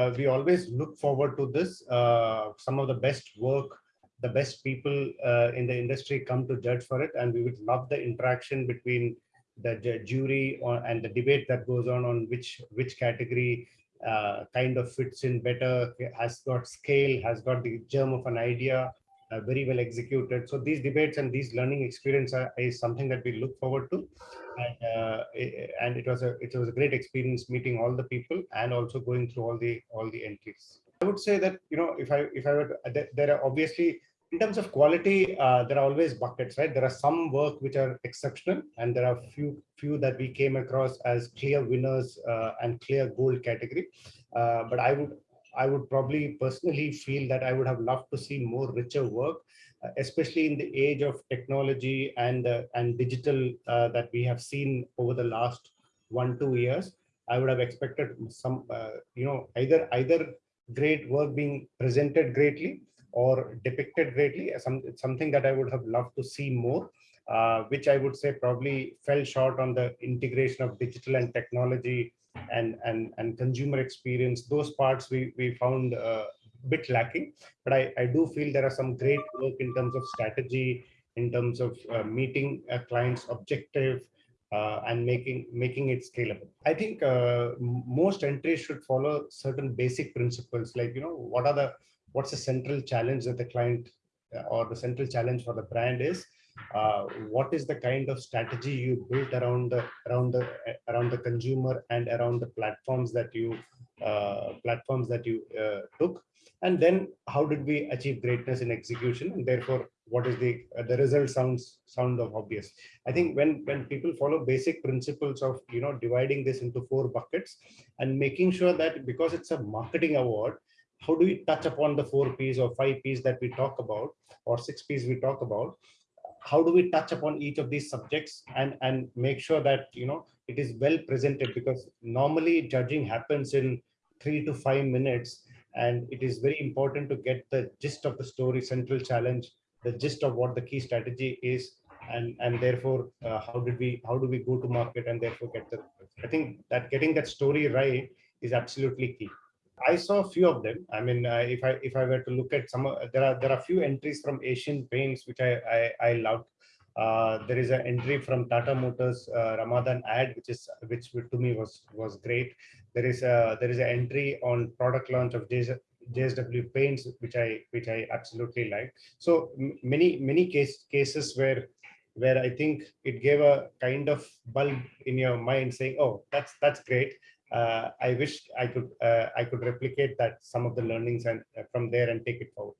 uh, we always look forward to this. Uh, some of the best work, the best people uh, in the industry come to judge for it. And we would love the interaction between the jury or, and the debate that goes on on which, which category uh, kind of fits in better, has got scale, has got the germ of an idea, uh, very well executed. So these debates and these learning experience are, is something that we look forward to. And, uh, and it was a it was a great experience meeting all the people and also going through all the all the entries. I would say that you know if I if I were to, there are obviously in terms of quality, uh, there are always buckets, right? There are some work which are exceptional, and there are few few that we came across as clear winners uh, and clear gold category. Uh, but I would I would probably personally feel that I would have loved to see more richer work, uh, especially in the age of technology and uh, and digital uh, that we have seen over the last one two years. I would have expected some, you know, either either great work being presented greatly or depicted greatly. Some something that I would have loved to see more. Uh, which I would say probably fell short on the integration of digital and technology and and and consumer experience. Those parts we we found uh, a bit lacking but i i do feel there are some great work in terms of strategy in terms of uh, meeting a client's objective uh, and making making it scalable. I think uh, most entries should follow certain basic principles like you know what are the what's the central challenge that the client uh, or the central challenge for the brand is uh, what is the kind of strategy you built around the around the around the consumer and around the platforms that you uh, platforms that you uh, took? And then how did we achieve greatness in execution? And therefore what is the uh, the result sounds sound of obvious. I think when when people follow basic principles of you know dividing this into four buckets and making sure that because it's a marketing award how do we touch upon the four p's or five p's that we talk about or six p's we talk about? How do we touch upon each of these subjects and and make sure that you know it is well presented? Because normally judging happens in three to five minutes and it is very important to get the gist of the story central challenge the gist of what the key strategy is and and therefore uh, how did we how do we go to market and therefore get the i think that getting that story right is absolutely key I saw a few of them. I mean, uh, if I if I were to look at some, uh, there are there are a few entries from Asian Paints which I I, I loved. Uh, there is an entry from Tata Motors uh, Ramadan ad, which is which to me was was great. There is a there is an entry on product launch of JS, JSW Paints, which I which I absolutely like. So many many case cases where where I think it gave a kind of bulb in your mind saying, oh, that's that's great I wish I could uh, I could replicate that some of the learnings and uh, from there and take it forward.